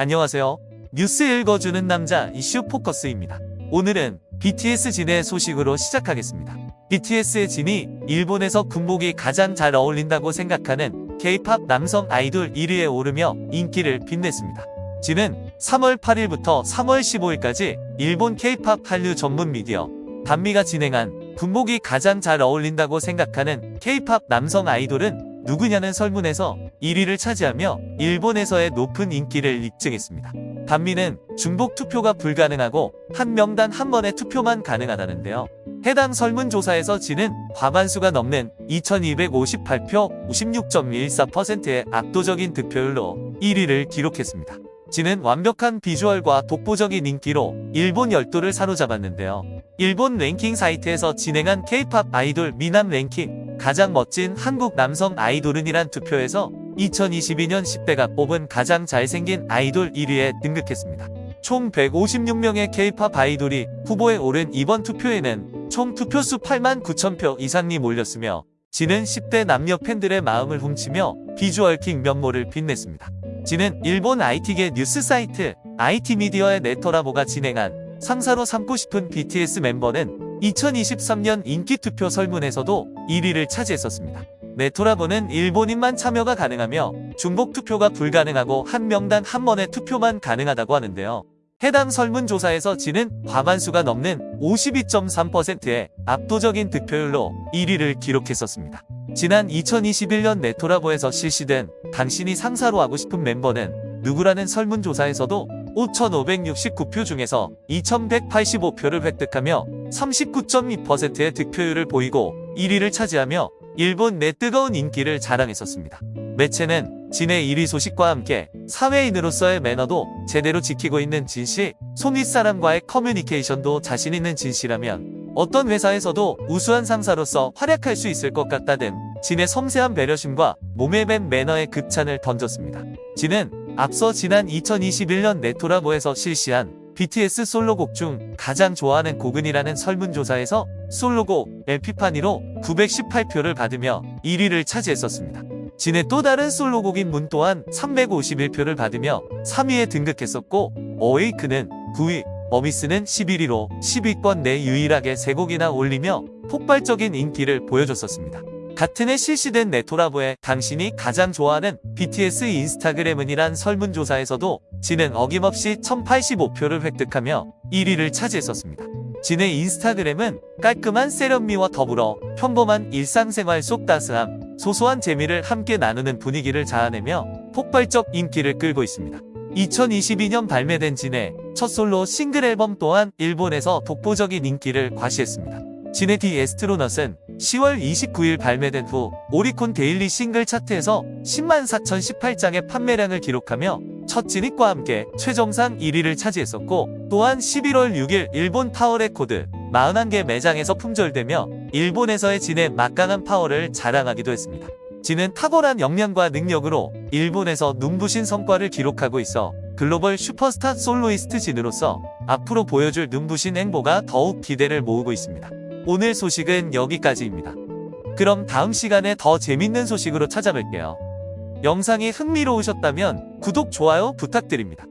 안녕하세요. 뉴스 읽어주는 남자 이슈 포커스입니다. 오늘은 BTS 진의 소식으로 시작하겠습니다. BTS의 진이 일본에서 군복이 가장 잘 어울린다고 생각하는 K-팝 남성 아이돌 1위에 오르며 인기를 빛냈습니다. 진은 3월 8일부터 3월 15일까지 일본 K-팝 한류 전문 미디어 단미가 진행한 군복이 가장 잘 어울린다고 생각하는 K-팝 남성 아이돌은 누구냐는 설문에서 1위를 차지하며 일본에서의 높은 인기를 입증했습니다. 단미는 중복 투표가 불가능하고 한 명당 한 번의 투표만 가능하다는데요. 해당 설문조사에서 지는 과반수가 넘는 2258표 56.14%의 압도적인 득표율로 1위를 기록했습니다. 지는 완벽한 비주얼과 독보적인 인기로 일본 열도를 사로잡았는데요. 일본 랭킹 사이트에서 진행한 K-팝 아이돌 미남 랭킹 가장 멋진 한국 남성 아이돌은이란 투표에서 2022년 10대가 뽑은 가장 잘생긴 아이돌 1위에 등극했습니다. 총 156명의 K-팝 아이돌이 후보에 오른 이번 투표에는 총 투표수 8만 9천 표 이상이 몰렸으며 지는 10대 남녀 팬들의 마음을 훔치며 비주얼킹 면모를 빛냈습니다. 지는 일본 IT계 뉴스 사이트 IT미디어의 네터라보가 진행한 상사로 삼고 싶은 BTS 멤버는 2023년 인기투표 설문에서도 1위를 차지했었습니다. 네토라보는 일본인만 참여가 가능하며 중복 투표가 불가능하고 한 명당 한 번의 투표만 가능하다고 하는데요. 해당 설문조사에서 지는 과반수가 넘는 52.3%의 압도적인 득표율로 1위를 기록했었습니다. 지난 2021년 네토라보에서 실시된 당신이 상사로 하고 싶은 멤버는 누구라는 설문조사에서도 5,569표 중에서 2,185표를 획득하며 39.2%의 득표율을 보이고 1위를 차지하며 일본 내 뜨거운 인기를 자랑했었습니다. 매체는 진의 1위 소식과 함께 사회인으로서의 매너도 제대로 지키고 있는 진씨, 송윗 사람과의 커뮤니케이션도 자신 있는 진씨라면 어떤 회사에서도 우수한 상사로서 활약할 수 있을 것 같다는 진의 섬세한 배려심과 몸에 밴 매너의 극찬을 던졌습니다. 진은 앞서 지난 2021년 네토라보에서 실시한 BTS 솔로곡 중 가장 좋아하는 곡은이라는 설문조사에서 솔로곡 에피파니로 918표를 받으며 1위를 차지했었습니다. 진의 또 다른 솔로곡인 문 또한 351표를 받으며 3위에 등극했었고 어웨이크는 9위, 어미스는 11위로 10위권 내 유일하게 3곡이나 올리며 폭발적인 인기를 보여줬었습니다. 같은 해 실시된 네토라보에 당신이 가장 좋아하는 BTS 인스타그램은이란 설문조사에서도 진은 어김없이 1085표를 획득하며 1위를 차지했었습니다. 진의 인스타그램은 깔끔한 세련미와 더불어 평범한 일상생활 속 따스함, 소소한 재미를 함께 나누는 분위기를 자아내며 폭발적 인기를 끌고 있습니다. 2022년 발매된 진의 첫 솔로 싱글 앨범 또한 일본에서 독보적인 인기를 과시했습니다. 진의 The Astronaut은 10월 29일 발매된 후 오리콘 daily 싱글 차트에서 10만 4,018장의 판매량을 기록하며 첫 진입과 함께 최정상 1위를 차지했었고 또한 11월 6일 일본 타워레코드 41개 매장에서 품절되며 일본에서의 진의 막강한 파워를 자랑하기도 했습니다. 진은 탁월한 역량과 능력으로 일본에서 눈부신 성과를 기록하고 있어 글로벌 슈퍼스타 soloist 진으로서 앞으로 보여줄 눈부신 행보가 더욱 기대를 모으고 있습니다. 오늘 소식은 여기까지입니다. 그럼 다음 시간에 더 재밌는 소식으로 찾아뵐게요. 영상이 흥미로우셨다면 구독, 좋아요 부탁드립니다.